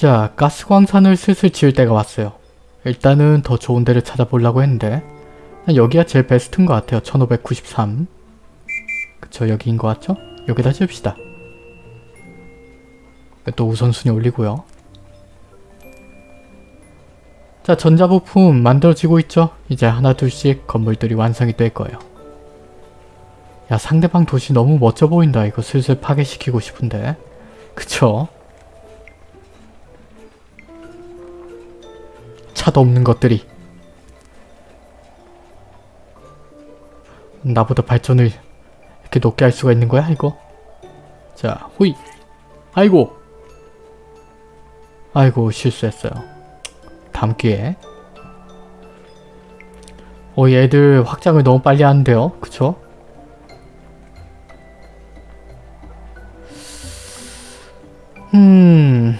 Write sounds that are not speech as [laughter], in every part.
자, 가스광산을 슬슬 지을 때가 왔어요. 일단은 더 좋은 데를 찾아보려고 했는데 여기가 제일 베스트인 것 같아요. 1593 그쵸, 여기인 것 같죠? 여기다 지읍시다. 또 우선순위 올리고요. 자, 전자부품 만들어지고 있죠? 이제 하나 둘씩 건물들이 완성이 될 거예요. 야, 상대방 도시 너무 멋져 보인다. 이거 슬슬 파괴시키고 싶은데. 그쵸? 차도 없는 것들이. 나보다 발전을 이렇게 높게 할 수가 있는 거야, 이거? 자, 호이. 아이고. 아이고, 실수했어요. 다음 기회에. 어, 얘들 확장을 너무 빨리 하는데요? 그쵸? 음...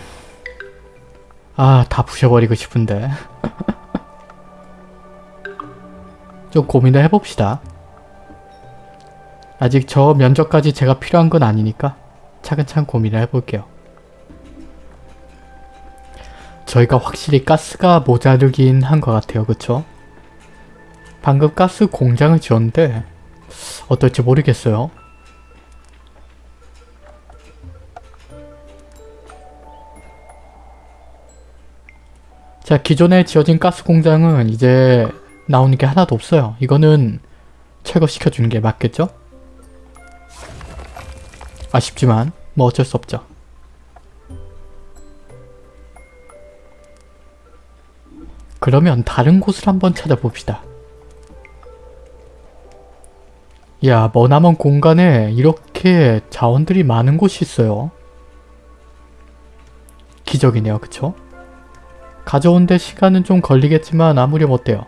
아, 다 부셔버리고 싶은데. 좀 고민을 해봅시다. 아직 저 면적까지 제가 필요한 건 아니니까 차근차근 고민을 해볼게요. 저희가 확실히 가스가 모자르긴 한 것 같아요. 그쵸? 방금 가스 공장을 지었는데 어떨지 모르겠어요. 자 기존에 지어진 가스 공장은 이제 나오는 게 하나도 없어요. 이거는 철거시켜주는 게 맞겠죠? 아쉽지만 뭐 어쩔 수 없죠. 그러면 다른 곳을 한번 찾아봅시다. 야 머나먼 공간에 이렇게 자원들이 많은 곳이 있어요. 기적이네요. 그쵸? 가져온데 시간은 좀 걸리겠지만 아무렴 어때요?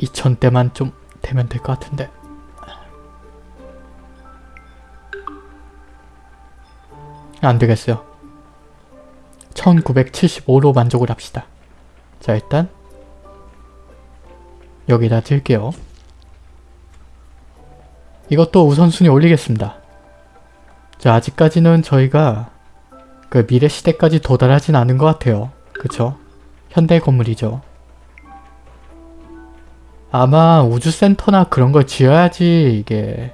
2000대만 좀 되면 될 것 같은데. 안되겠어요. 1975로 만족을 합시다. 자 일단 여기다 들게요. 이것도 우선순위 올리겠습니다. 자 아직까지는 저희가 그 미래 시대까지 도달하진 않은 것 같아요 그쵸? 현대 건물이죠 아마 우주센터나 그런 걸 지어야지 이게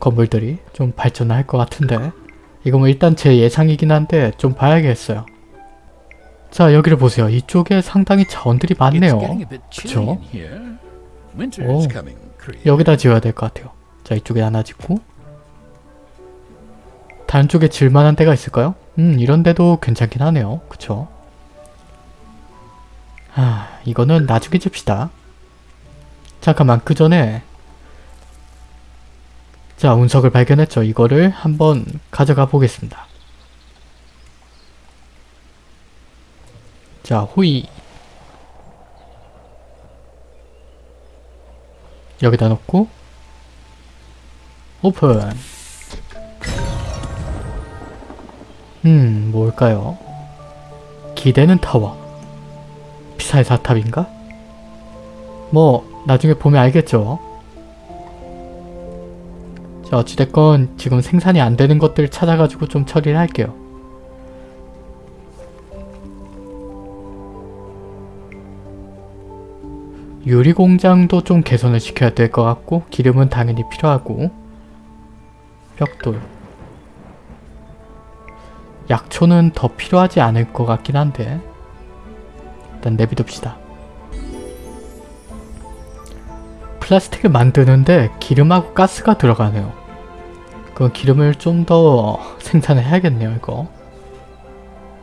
건물들이 좀 발전을 할것 같은데 이거 뭐 일단 제 예상이긴 한데 좀 봐야겠어요. 자 여기를 보세요. 이쪽에 상당히 자원들이 많네요. 그쵸? 오, 여기다 지어야 될 것 같아요. 자 이쪽에 하나 짓고 다른 쪽에 질만한 데가 있을까요? 음 이런 데도 괜찮긴 하네요. 그쵸? 아 이거는 나중에 줍시다. 잠깐만 그 전에 자 운석을 발견했죠. 이거를 한번 가져가 보겠습니다. 자 호이 여기다 놓고 오픈 음 뭘까요? 기대는 타워 피사의 사탑인가? 뭐 나중에 보면 알겠죠. 자 어찌됐건 지금 생산이 안 되는 것들 찾아가지고 좀 처리를 할게요. 유리공장도 좀 개선을 시켜야 될 것 같고 기름은 당연히 필요하고 벽돌 약초는 더 필요하지 않을 것 같긴 한데 일단 내비둡시다. 플라스틱을 만드는데 기름하고 가스가 들어가네요. 그 기름을 좀 더 생산을 해야겠네요 이거.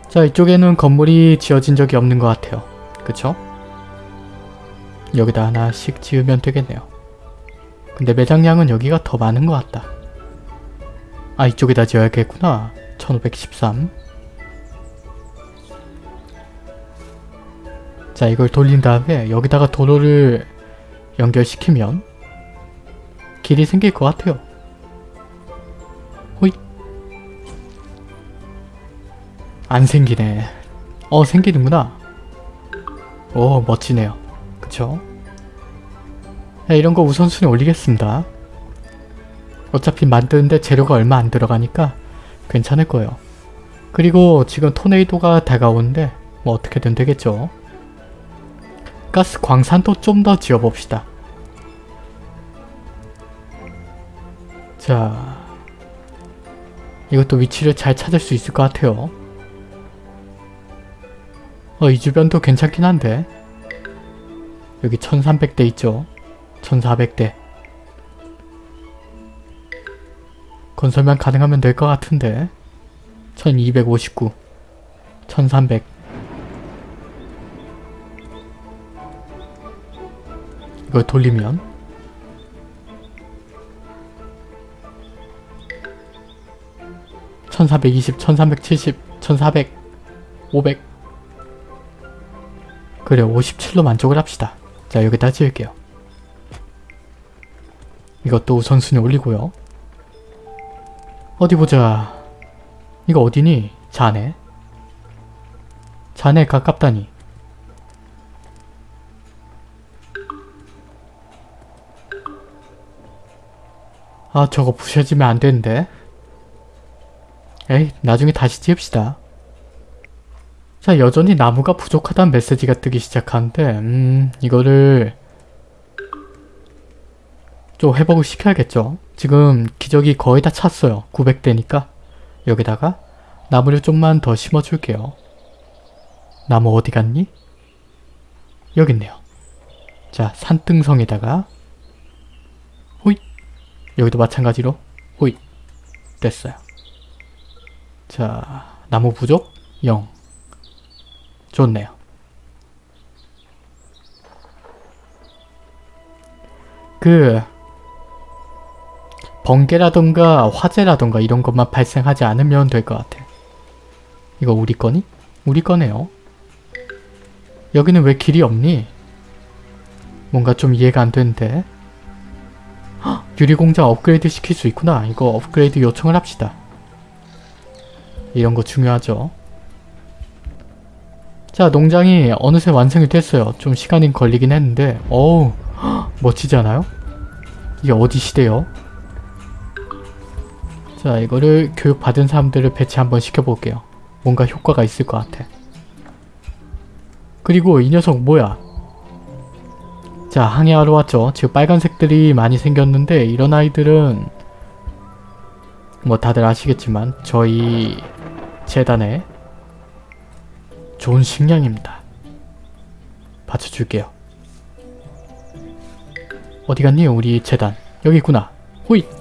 자 이쪽에는 건물이 지어진 적이 없는 것 같아요. 그쵸? 여기다 하나씩 지으면 되겠네요. 근데 매장량은 여기가 더 많은 것 같다. 아 이쪽에다 지어야겠구나. 1513 자 이걸 돌린 다음에 여기다가 도로를 연결시키면 길이 생길 것 같아요. 호잇 안 생기네. 어 생기는구나. 오 멋지네요. 그쵸? 네, 이런 거 우선순위 올리겠습니다. 어차피 만드는데 재료가 얼마 안 들어가니까 괜찮을 거예요. 그리고 지금 토네이도가 다가오는데 뭐 어떻게든 되겠죠. 가스 광산도 좀 더 지어봅시다. 자, 이것도 위치를 잘 찾을 수 있을 것 같아요. 어, 이 주변도 괜찮긴 한데 여기 1300대 있죠? 1400대 건설만 가능하면 될 것 같은데 1259 1300 이걸 돌리면 천사백이십, 천삼백칠십, 천사백, 오백 그래 57로 만족을 합시다. 자 여기다 지을게요. 이것도 우선순위 올리고요. 어디 보자. 이거 어디니? 자네? 자네 가깝다니. 아 저거 부셔지면 안 되는데. 에이 나중에 다시 지읍시다. 자 여전히 나무가 부족하다는 메시지가 뜨기 시작하는데 음 이거를 좀 회복을 시켜야겠죠. 지금 기적이 거의 다 찼어요. 900대니까 여기다가 나무를 좀만 더 심어줄게요. 나무 어디 갔니? 여기 있네요. 자 산등성에다가 호잇 여기도 마찬가지로 호잇 됐어요. 자 나무 부족 0 좋네요. 그 번개라던가 화재라던가 이런 것만 발생하지 않으면 될 것 같아. 이거 우리 거니? 우리 거네요. 여기는 왜 길이 없니? 뭔가 좀 이해가 안 되는데. 헉, 유리공장 업그레이드 시킬 수 있구나. 이거 업그레이드 요청을 합시다. 이런 거 중요하죠. 자 농장이 어느새 완성이 됐어요. 좀 시간이 걸리긴 했는데 어우 헉, 멋지지 않아요? 이게 어디 시대요? 자 이거를 교육받은 사람들을 배치 한번 시켜볼게요. 뭔가 효과가 있을 것 같아. 그리고 이 녀석 뭐야? 자 항해하러 왔죠. 지금 빨간색들이 많이 생겼는데 이런 아이들은 뭐 다들 아시겠지만 저희 재단에 좋은 식량입니다. 받쳐줄게요. 어디 갔니 우리 재단? 여기 있구나. 호잇!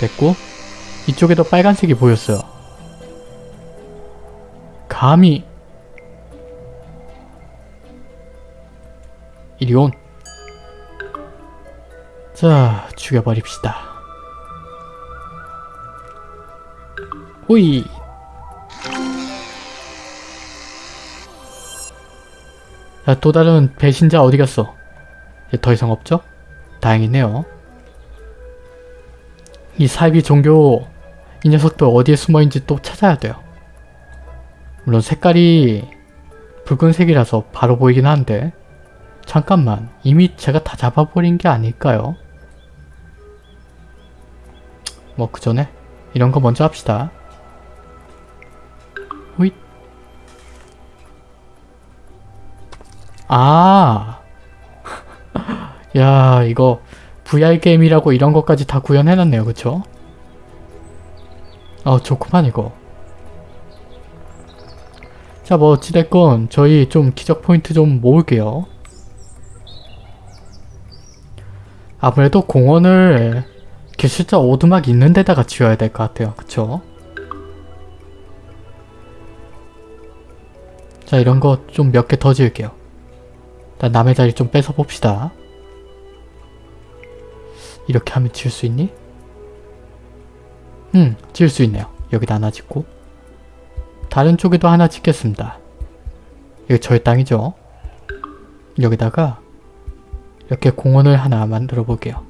됐고 이쪽에도 빨간색이 보였어요. 감히 이리 온. 자, 죽여버립시다. 호이! 자, 또 다른 배신자 어디 갔어? 이제 더 이상 없죠? 다행이네요. 이 사이비 종교 이 녀석도 어디에 숨어있는지 또 찾아야 돼요. 물론 색깔이 붉은색이라서 바로 보이긴 한데 잠깐만 이미 제가 다 잡아버린 게 아닐까요? 뭐 그 전에 이런 거 먼저 합시다. 호잇 아. [laughs] 야, 이거 VR 게임이라고 이런 것까지 다 구현해놨네요. 그쵸? 어, 좋구만 이거. 자, 뭐 어찌됐건 저희 좀 기적 포인트 좀 모을게요. 아무래도 공원을 기술자 오두막 있는 데다가 지어야 될 것 같아요. 그쵸? 자, 이런 거 좀 몇 개 더 지을게요. 일단 남의 자리 좀 뺏어 봅시다. 이렇게 하면 지을 수 있니? 음, 지을 수 있네요. 여기다 하나 짓고 다른 쪽에도 하나 짓겠습니다. 이거 저의 땅이죠? 여기다가 이렇게 공원을 하나 만들어 볼게요.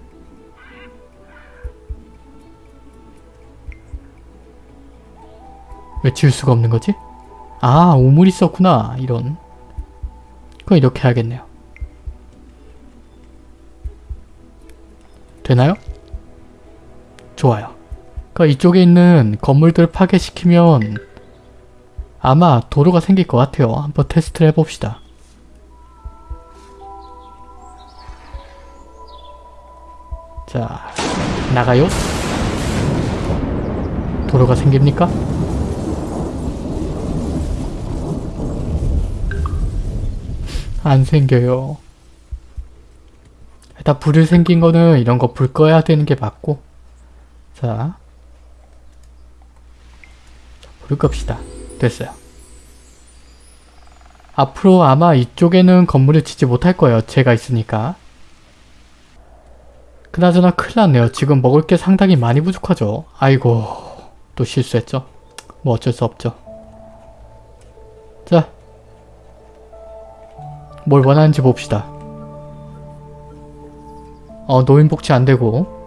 왜 지을 수가 없는 거지? 아, 우물 있었구나. 이런. 그럼 이렇게 해야겠네요. 되나요? 좋아요. 그러니까 이쪽에 있는 건물들 파괴시키면 아마 도로가 생길 것 같아요. 한번 테스트를 해봅시다. 자, 나가요. 도로가 생깁니까? 안 생겨요. 일단 불이 생긴 거는 이런 거 불 꺼야 되는 게 맞고 자, 불을 끕시다. 됐어요. 앞으로 아마 이쪽에는 건물을 짓지 못할 거예요. 제가 있으니까. 그나저나 큰일 났네요. 지금 먹을 게 상당히 많이 부족하죠. 아이고 또 실수했죠. 뭐 어쩔 수 없죠. 자, 뭘 원하는지 봅시다. 어, 노인복지 안되고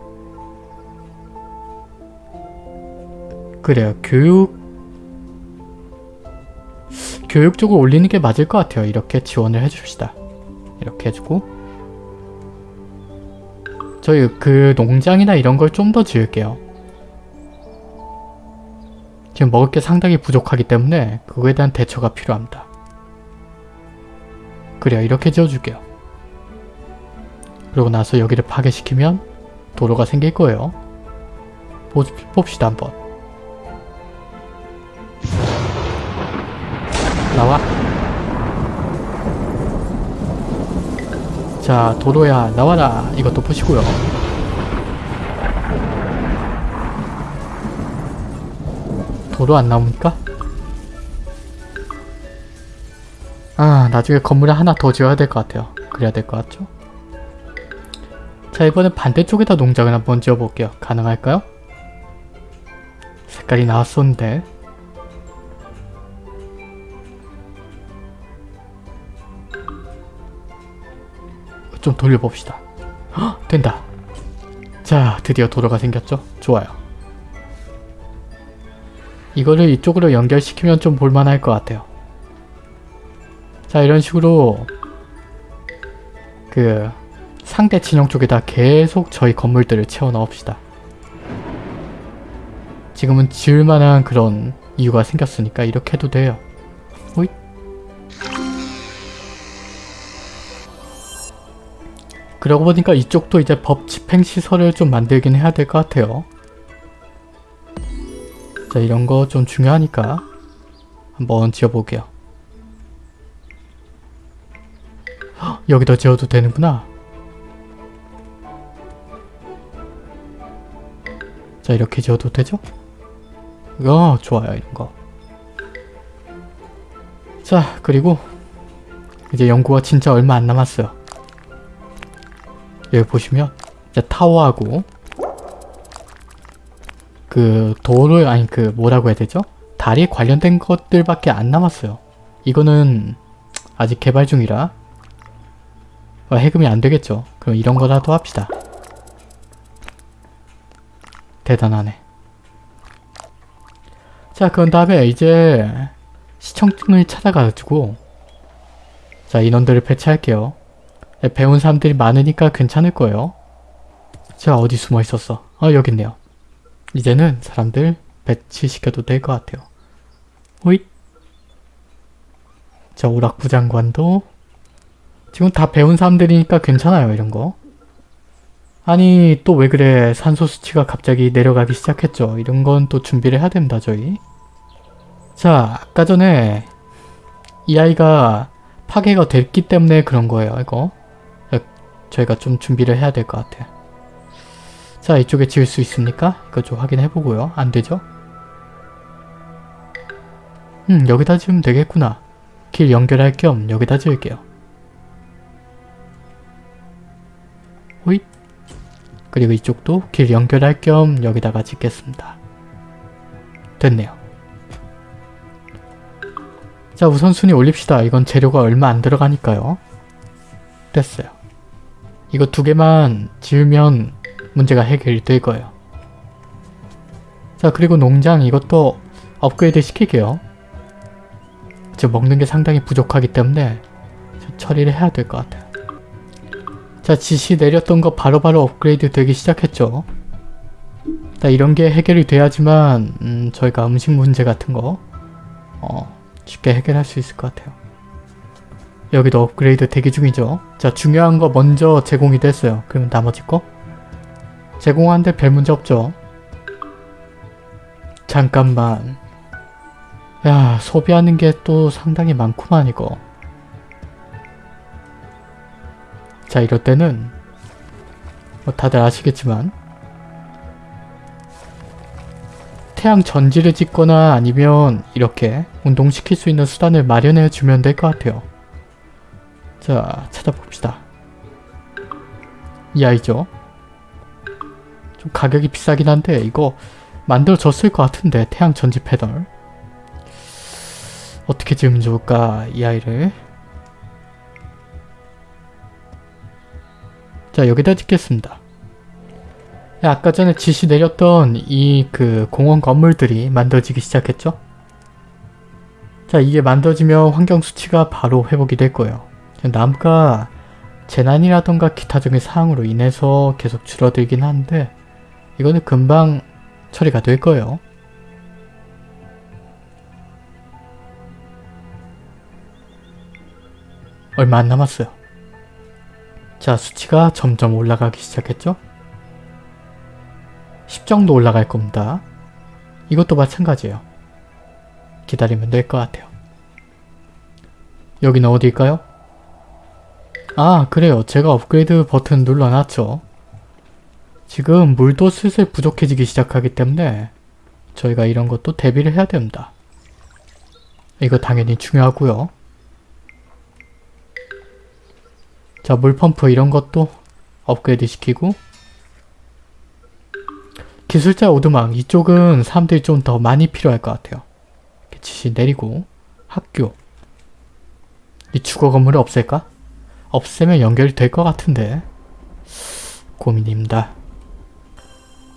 그래요. 교육 교육 쪽을 올리는 게 맞을 것 같아요. 이렇게 지원을 해줍시다. 이렇게 해주고 저희 그 농장이나 이런 걸 좀 더 지을게요. 지금 먹을 게 상당히 부족하기 때문에 그거에 대한 대처가 필요합니다. 그래요. 이렇게 지어줄게요. 그러고 나서 여기를 파괴시키면 도로가 생길 거예요. 보, 봅시다 한번. 나와. 자 도로야 나와라. 이것도 보시고요. 도로 안 나옵니까? 아 나중에 건물을 하나 더 지어야 될 것 같아요. 그래야 될 것 같죠? 자 이번엔 반대쪽에다 농장을 한번 지어볼게요. 가능할까요? 색깔이 나왔었는데 좀 돌려봅시다. 헉, 된다. 자 드디어 도로가 생겼죠? 좋아요. 이거를 이쪽으로 연결시키면 좀 볼만할 것 같아요. 자 이런 식으로 그 상대 진영 쪽에다 계속 저희 건물들을 채워 넣읍시다. 지금은 지을만한 그런 이유가 생겼으니까 이렇게 해도 돼요. 호잇. 그러고 보니까 이쪽도 이제 법 집행시설을 좀 만들긴 해야 될 것 같아요. 자 이런 거 좀 중요하니까 한번 지어볼게요. 헉, 여기다 지어도 되는구나. 자 이렇게 지어도 되죠? 어 좋아요 이런 거. 자 그리고 이제 연구가 진짜 얼마 안 남았어요. 여기 보시면 이제 타워하고 그 도로 아니 그 뭐라고 해야 되죠? 다리 관련된 것들밖에 안 남았어요. 이거는 아직 개발 중이라 어, 해금이 안 되겠죠. 그럼 이런 거라도 합시다. 대단하네. 자, 그런 다음에 이제 시청을 찾아가지고 자, 인원들을 배치할게요. 네, 배운 사람들이 많으니까 괜찮을 거예요. 자, 어디 숨어 있었어? 아, 여기 있네요. 이제는 사람들 배치시켜도 될 것 같아요. 호잇! 자, 오락부 장관도 지금 다 배운 사람들이니까 괜찮아요, 이런 거. 아니 또 왜 그래 산소 수치가 갑자기 내려가기 시작했죠. 이런 건 또 준비를 해야 됩니다 저희. 자 아까 전에 이 아이가 파괴가 됐기 때문에 그런 거예요 이거. 저희가 좀 준비를 해야 될 것 같아요. 자 이쪽에 지을 수 있습니까? 이거 좀 확인해 보고요. 안 되죠? 음 여기다 지으면 되겠구나. 길 연결할 겸 여기다 지을게요. 그리고 이쪽도 길 연결할 겸 여기다가 짓겠습니다. 됐네요. 자 우선 순위 올립시다. 이건 재료가 얼마 안 들어가니까요. 됐어요. 이거 두 개만 지으면 문제가 해결될 거예요. 자 그리고 농장 이것도 업그레이드 시킬게요. 지금 먹는 게 상당히 부족하기 때문에 처리를 해야 될 것 같아요. 자 지시 내렸던 거 바로바로 바로 업그레이드 되기 시작했죠. 일단 이런 게 해결이 돼야지만 음, 저희가 음식 문제 같은 거 어, 쉽게 해결할 수 있을 것 같아요. 여기도 업그레이드 대기 중이죠. 자 중요한 거 먼저 제공이 됐어요. 그러면 나머지 거? 제공하는데 별 문제 없죠. 잠깐만. 야 소비하는 게 또 상당히 많구만 이거. 자 이럴 때는 뭐 다들 아시겠지만 태양 전지를 찍거나 아니면 이렇게 운동시킬 수 있는 수단을 마련해 주면 될 것 같아요. 자 찾아봅시다. 이 아이죠. 좀 가격이 비싸긴 한데 이거 만들어졌을 것 같은데 태양 전지 패널 어떻게 지으면 좋을까 이 아이를 자 여기다 짓겠습니다. 야, 아까 전에 지시 내렸던 이 그 공원 건물들이 만들어지기 시작했죠? 자 이게 만들어지면 환경 수치가 바로 회복이 될 거예요. 나무가 재난이라던가 기타적인 사항으로 인해서 계속 줄어들긴 한데 이거는 금방 처리가 될 거예요. 얼마 안 남았어요. 자 수치가 점점 올라가기 시작했죠? 10 정도 올라갈 겁니다. 이것도 마찬가지예요. 기다리면 될 것 같아요. 여기는 어디일까요? 아 그래요. 제가 업그레이드 버튼 눌러놨죠. 지금 물도 슬슬 부족해지기 시작하기 때문에 저희가 이런 것도 대비를 해야 됩니다. 이거 당연히 중요하고요. 자 물펌프 이런 것도 업그레이드 시키고 기술자 오두막 이쪽은 사람들이 좀 더 많이 필요할 것 같아요. 지시 내리고 학교 이 주거 건물을 없앨까? 없애면 연결이 될 것 같은데 고민입니다.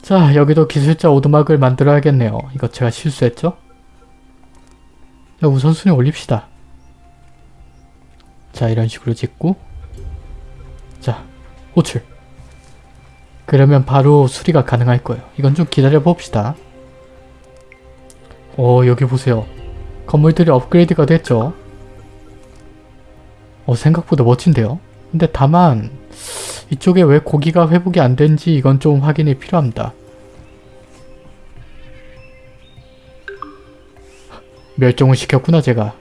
자 여기도 기술자 오두막을 만들어야겠네요. 이거 제가 실수했죠? 자 우선순위 올립시다. 자 이런 식으로 짓고 자 호출 그러면 바로 수리가 가능할 거예요. 이건 좀 기다려 봅시다. 오 여기 보세요. 건물들이 업그레이드가 됐죠? 어 생각보다 멋진데요? 근데 다만 이쪽에 왜 고기가 회복이 안 된지 이건 좀 확인이 필요합니다. 멸종을 시켰구나 제가.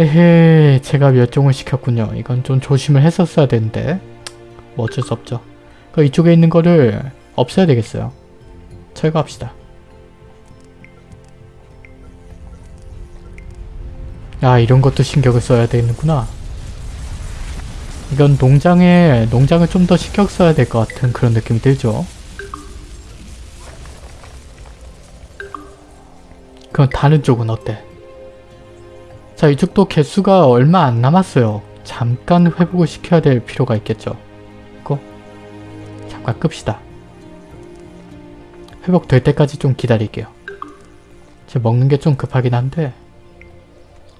에헤 제가 멸종을 시켰군요. 이건 좀 조심을 했었어야 되는데 뭐 어쩔 수 없죠. 그 이쪽에 있는 거를 없애야 되겠어요. 철거합시다. 아 이런 것도 신경을 써야 되는구나. 이건 농장에 농장을 좀 더 신경 써야 될 것 같은 그런 느낌이 들죠. 그럼 다른 쪽은 어때? 자 이쪽도 개수가 얼마 안 남았어요. 잠깐 회복을 시켜야 될 필요가 있겠죠. 이거 잠깐 끕시다. 회복될 때까지 좀 기다릴게요. 지금 먹는 게 좀 급하긴 한데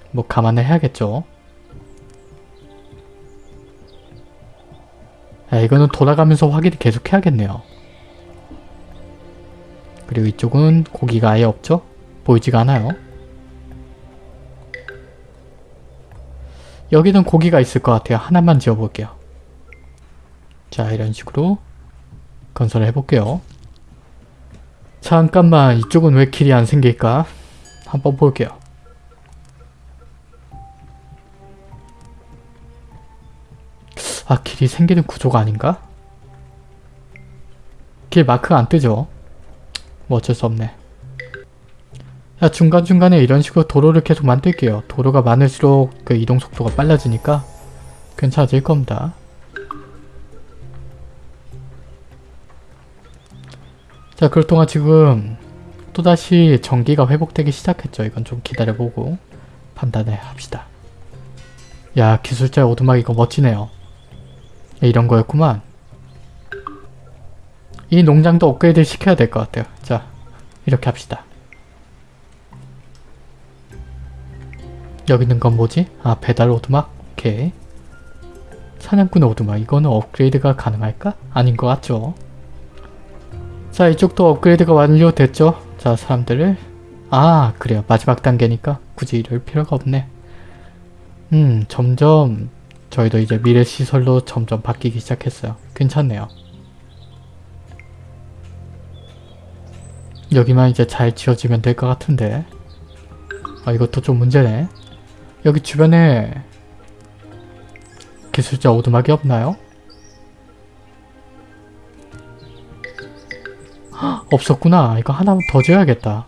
뭐 감안을 해야겠죠. 야, 이거는 돌아가면서 확인을 계속 해야겠네요. 그리고 이쪽은 고기가 아예 없죠? 보이지가 않아요. 여기는 고기가 있을 것 같아요. 하나만 지어볼게요. 자 이런 식으로 건설을 해볼게요. 잠깐만 이쪽은 왜 길이 안 생길까? 한번 볼게요. 아 길이 생기는 구조가 아닌가? 길 마크가 안 뜨죠? 뭐 어쩔 수 없네. 자 중간중간에 이런 식으로 도로를 계속 만들게요. 도로가 많을수록 그 이동 속도가 빨라지니까 괜찮아질 겁니다. 자 그럴 동안 지금 또다시 전기가 회복되기 시작했죠. 이건 좀 기다려보고 판단을 합시다. 야 기술자 오두막 이거 멋지네요. 이런 거였구만. 이 농장도 업그레이드 시켜야 될 것 같아요. 자 이렇게 합시다. 여기 있는 건 뭐지? 아 배달 오두막? 오케이. 사냥꾼 오두막 이거는 업그레이드가 가능할까? 아닌 것 같죠? 자 이쪽도 업그레이드가 완료됐죠? 자 사람들을 아 그래요 마지막 단계니까 굳이 이럴 필요가 없네 음 점점 저희도 이제 미래 시설로 점점 바뀌기 시작했어요 괜찮네요 여기만 이제 잘 지어지면 될 것 같은데 아 이것도 좀 문제네 여기 주변에 기술자 오두막이 없나요? 헉, 없었구나. 이거 하나 더 지어야겠다.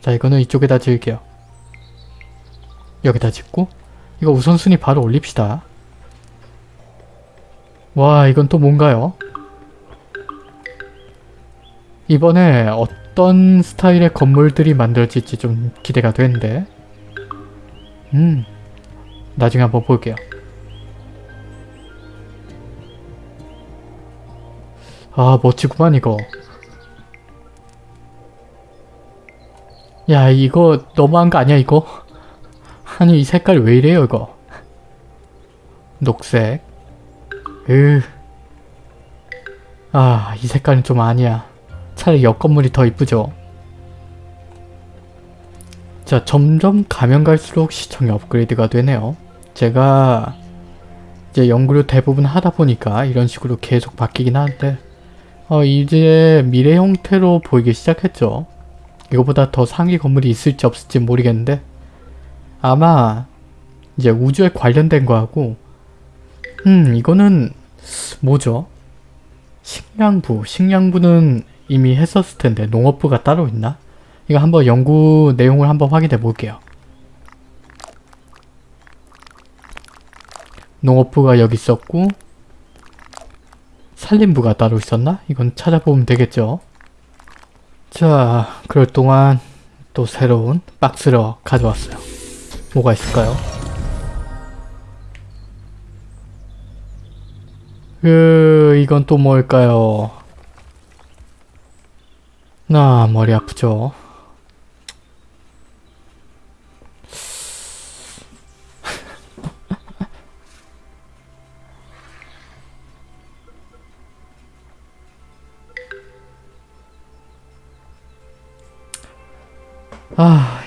자 이거는 이쪽에다 지을게요. 여기다 짓고 이거 우선순위 바로 올립시다. 와 이건 또 뭔가요? 이번에 어떤 스타일의 건물들이 만들어질지 좀 기대가 되는데 음 나중에 한번 볼게요. 아 멋지구만 이거. 야 이거 너무한 거 아니야 이거? [laughs] 아니 이 색깔 왜 이래요 이거? 녹색. 으. 아 이 색깔은 좀 아니야. 차라리 옆 건물이 더 이쁘죠? 자 점점 가면 갈수록 시청이 업그레이드가 되네요. 제가 이제 연구를 대부분 하다 보니까 이런 식으로 계속 바뀌긴 하는데 어, 이제 미래 형태로 보이기 시작했죠. 이거보다 더 상위 건물이 있을지 없을지 모르겠는데 아마 이제 우주에 관련된 거하고 음 이거는 뭐죠? 식량부 식량부는 이미 했었을 텐데 농업부가 따로 있나? 이거 한번 연구 내용을 한번 확인해 볼게요. 농업부가 여기 있었고 산림부가 따로 있었나? 이건 찾아보면 되겠죠. 자, 그럴 동안 또 새로운 박스를 가져왔어요. 뭐가 있을까요? 그, 이건 또 뭘까요? 나 머리 아프죠?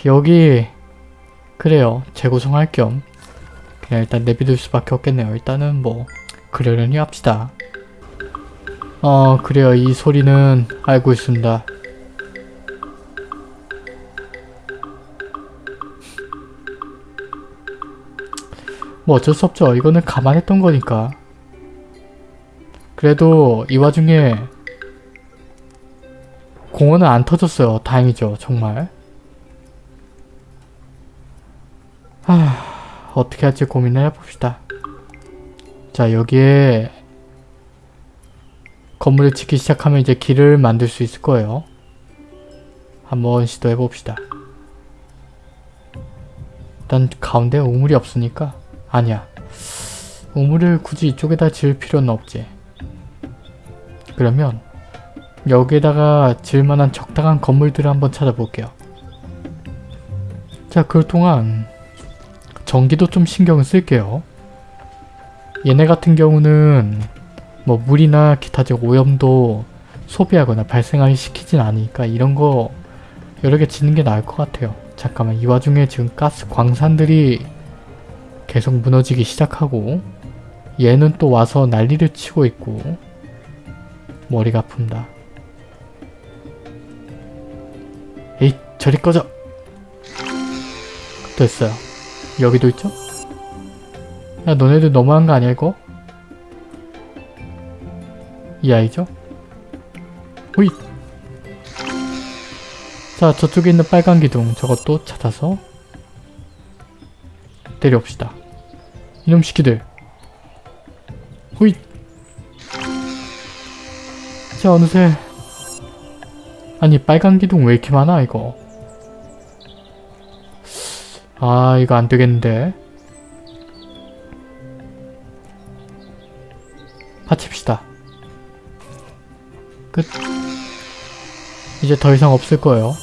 여기 그래요. 재구성할 겸. 그냥 일단 내비둘 수밖에 없겠네요. 일단은 뭐 그러려니 합시다. 어 그래요. 이 소리는 알고 있습니다. 뭐 어쩔 수 없죠. 이거는 감안했던 거니까. 그래도 이 와중에 공원은 안 터졌어요. 다행이죠. 정말 하... 어떻게 할지 고민을 해봅시다. 자 여기에 건물을 짓기 시작하면 이제 길을 만들 수 있을 거예요. 한번 시도해봅시다. 일단 가운데 우물이 없으니까 아니야. 우물을 굳이 이쪽에다 지을 필요는 없지. 그러면 여기에다가 지을 만한 적당한 건물들을 한번 찾아볼게요. 자, 그 동안 전기도 좀 신경을 쓸게요. 얘네 같은 경우는 뭐 물이나 기타적 오염도 소비하거나 발생하기 시키진 않으니까 이런 거 여러 개 짓는 게 나을 것 같아요. 잠깐만 이 와중에 지금 가스 광산들이 계속 무너지기 시작하고 얘는 또 와서 난리를 치고 있고 머리가 아픕니다. 에이 저리 꺼져! 됐어요. 여기도 있죠? 야 너네들 너무한 거 아니야 이거? 이 아이죠? 호잇! 자 저쪽에 있는 빨간 기둥 저것도 찾아서 때려옵시다. 이놈 시키들 호잇! 자 어느새 아니 빨간 기둥 왜 이렇게 많아 이거 아 이거 안되겠는데. 파칩시다. 끝. 이제 더 이상 없을 거예요.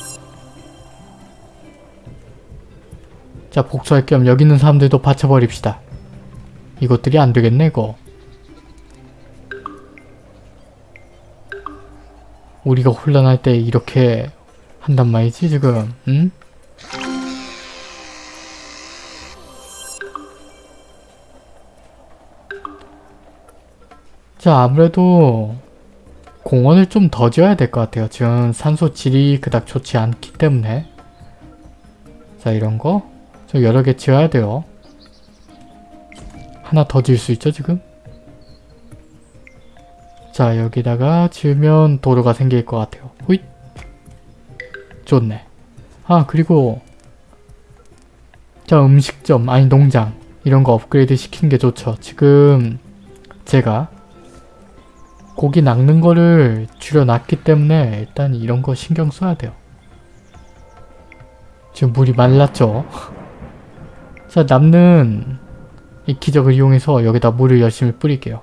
자 복수할 겸 여기 있는 사람들도 받쳐버립시다. 이것들이 안 되겠네 이거. 우리가 혼란할 때 이렇게 한단 말이지 지금? 응? 자 아무래도 공원을 좀 더 지어야 될 것 같아요. 지금 산소 질이 그닥 좋지 않기 때문에 자 이런 거 좀 여러 개 지어야 돼요. 하나 더 지을 수 있죠 지금? 자 여기다가 지으면 도로가 생길 것 같아요. 호잇 좋네. 아 그리고 자 음식점 아니 농장 이런 거 업그레이드 시키는 게 좋죠. 지금 제가 고기 낚는 거를 줄여놨기 때문에 일단 이런 거 신경 써야 돼요. 지금 물이 말랐죠? [laughs] 자 남는 이 기적을 이용해서 여기다 물을 열심히 뿌릴게요.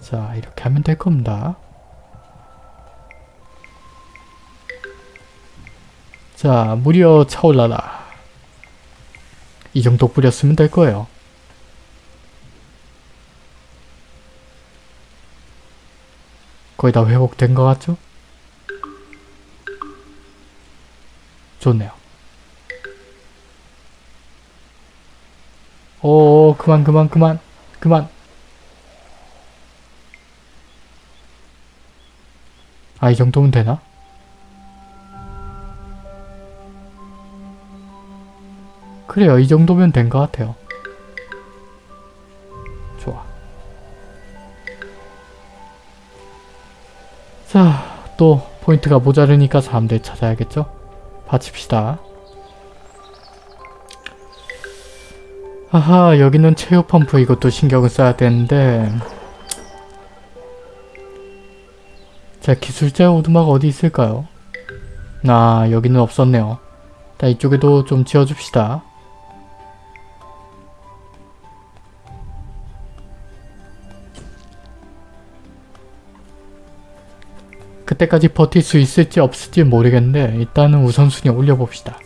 자 이렇게 하면 될 겁니다. 자 물이여 차올라라. 이 정도 뿌렸으면 될 거예요. 거의 다 회복된 것 같죠? 좋네요. 오 그만 그만 그만 그만 아 이 정도면 되나? 그래요 이 정도면 된 것 같아요. 자, 또 포인트가 모자르니까 사람들 찾아야겠죠? 받칩시다. 아하, 여기는 체유 펌프 이것도 신경을 써야 되는데 자, 기술자 오두막 어디 있을까요? 아, 여기는 없었네요. 자, 이쪽에도 좀 지어줍시다. 그때까지 버틸 수 있을지 없을지 모르겠는데 일단은 우선순위 올려봅시다.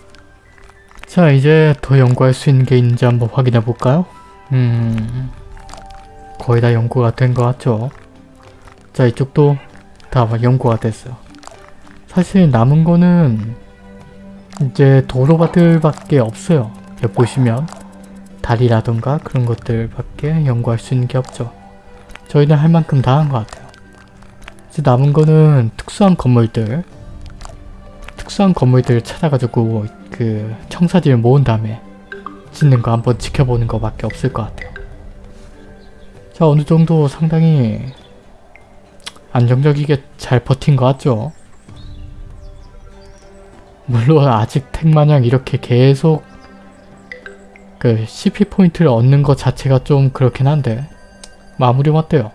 자 이제 더 연구할 수 있는 게 있는지 한번 확인해 볼까요? 음... 거의 다 연구가 된 것 같죠? 자 이쪽도 다 연구가 됐어요. 사실 남은 거는 이제 도로바들밖에 없어요. 여기 보시면 다리라던가 그런 것들밖에 연구할 수 있는 게 없죠. 저희는 할 만큼 다 한 것 같아요. 이제 남은 거는 특수한 건물들 특수한 건물들을 찾아가지고 그 청사지를 모은 다음에 짓는 거 한번 지켜보는 거밖에 없을 것 같아요. 자 어느 정도 상당히 안정적이게 잘 버틴 것 같죠? 물론 아직 택마냥 이렇게 계속 그 CP 포인트를 얻는 것 자체가 좀 그렇긴 한데 마무리 어때요?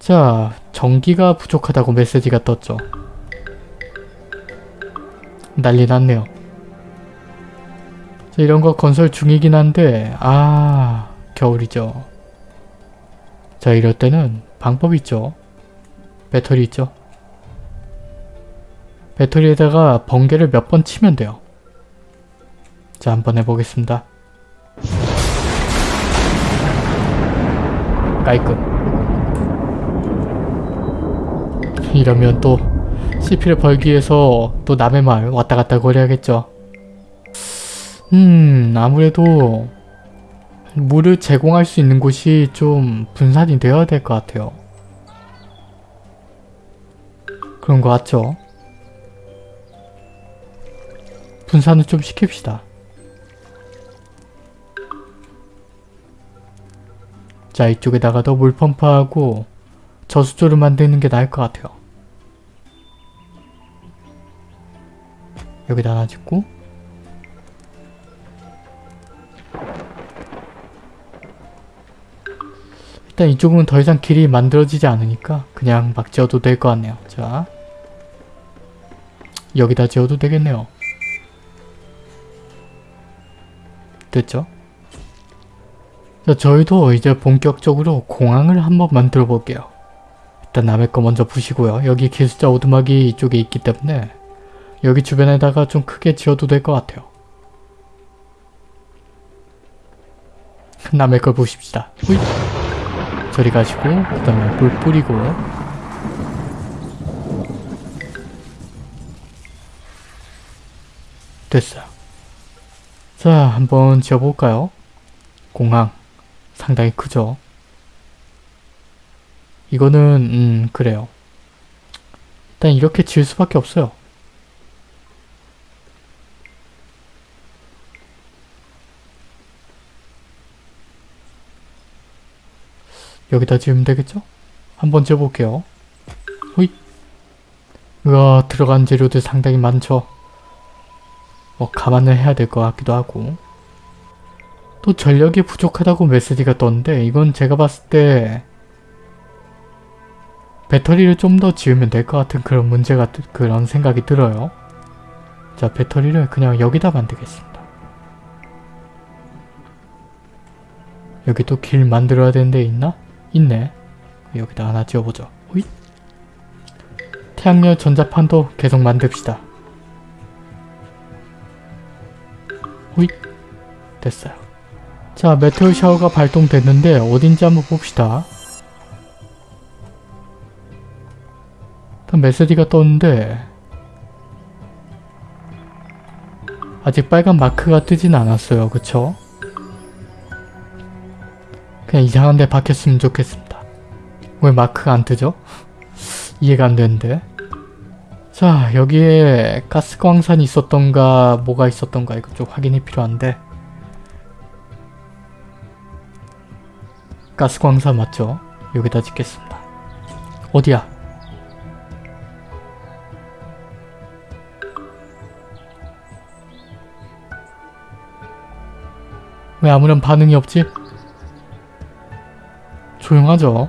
자, 전기가 부족하다고 메시지가 떴죠. 난리 났네요. 자, 이런 거 건설 중이긴 한데 아 겨울이죠. 자 이럴 때는 방법이 있죠. 배터리 있죠. 배터리에다가 번개를 몇 번 치면 돼요. 자 한번 해보겠습니다. 깔끔. 이러면 또 CP를 벌기 위해서 또 남의 말 왔다 갔다 거려야겠죠. 음 아무래도 물을 제공할 수 있는 곳이 좀 분산이 되어야 될 것 같아요. 그런 것 같죠? 분산을 좀 시킵시다. 자 이쪽에다가 더 물 펌프하고 저수조를 만드는 게 나을 것 같아요. 여기다 하나 짓고 일단 이쪽은 더 이상 길이 만들어지지 않으니까 그냥 막 지어도 될 것 같네요. 자 여기다 지어도 되겠네요. 됐죠? 자 저희도 이제 본격적으로 공항을 한번 만들어 볼게요. 일단 남의 거 먼저 부시고요. 여기 기술자 오두막이 이쪽에 있기 때문에 여기 주변에다가 좀 크게 지어도 될 것 같아요. 남의 걸 보십시다. 후이. 저리 가시고 그 다음에 물 뿌리고 됐어요. 자 한번 지어볼까요? 공항 상당히 크죠? 이거는 음 그래요. 일단 이렇게 지을 수밖에 없어요. 여기다 지으면 되겠죠? 한번 지어볼게요. 호잇. 우와 들어간 재료들 상당히 많죠? 뭐 감안을 해야 될 것 같기도 하고 또 전력이 부족하다고 메시지가 떴는데 이건 제가 봤을 때 배터리를 좀 더 지으면 될 것 같은 그런 문제가 드- 그런 생각이 들어요. 자 배터리를 그냥 여기다 만들겠습니다. 여기 또 길 만들어야 되는 데 있나? 있네. 여기다 하나 지어보죠. 호잇. 태양열 전자판도 계속 만듭시다. 호잇. 됐어요. 자, 메테오 샤워가 발동됐는데 어딘지 한번 봅시다. 일단 메시지가 떴는데 아직 빨간 마크가 뜨진 않았어요. 그쵸? 그냥 이상한 데 박혔으면 좋겠습니다. 왜 마크가 안 뜨죠? [laughs] 이해가 안 되는데. 자, 여기에 가스 광산이 있었던가 뭐가 있었던가 이거 좀 확인이 필요한데 가스 광산 맞죠? 여기다 짓겠습니다. 어디야? 왜 아무런 반응이 없지? 조용하죠?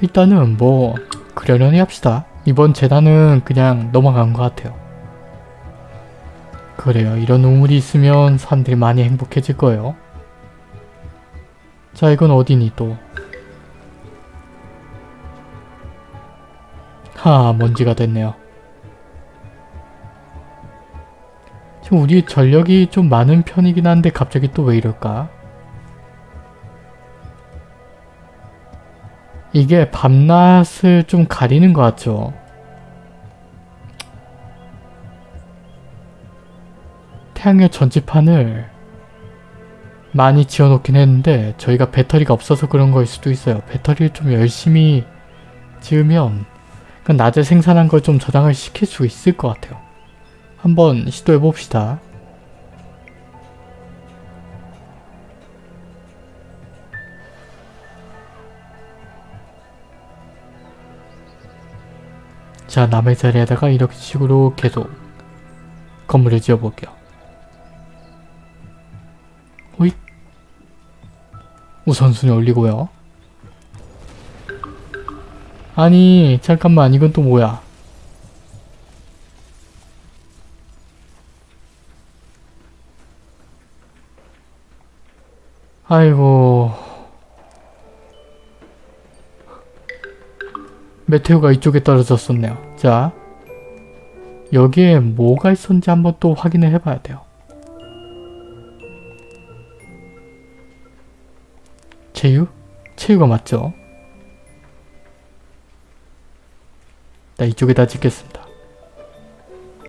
일단은 뭐 그러려니 합시다. 이번 재단은 그냥 넘어간 것 같아요. 그래요. 이런 우물이 있으면 사람들이 많이 행복해질 거예요. 자 이건 어디니 또. 하 먼지가 됐네요. 지금 우리 전력이 좀 많은 편이긴 한데 갑자기 또 왜 이럴까? 이게 밤낮을 좀 가리는 것 같죠? 태양열 전지판을 많이 지어놓긴 했는데 저희가 배터리가 없어서 그런 거일 수도 있어요. 배터리를 좀 열심히 지으면 그 낮에 생산한 걸 좀 저장을 시킬 수 있을 것 같아요. 한번 시도해 봅시다. 자 남의 자리에다가 이렇게 식으로 계속 건물을 지어볼게요. 호잇 우선순위 올리고요. 아니 잠깐만 이건 또 뭐야 아이고 메테오가 이쪽에 떨어졌었네요. 자, 여기에 뭐가 있었는지 한번 또 확인을 해봐야 돼요. 체유? 체유가 맞죠? 나 이쪽에다 짓겠습니다.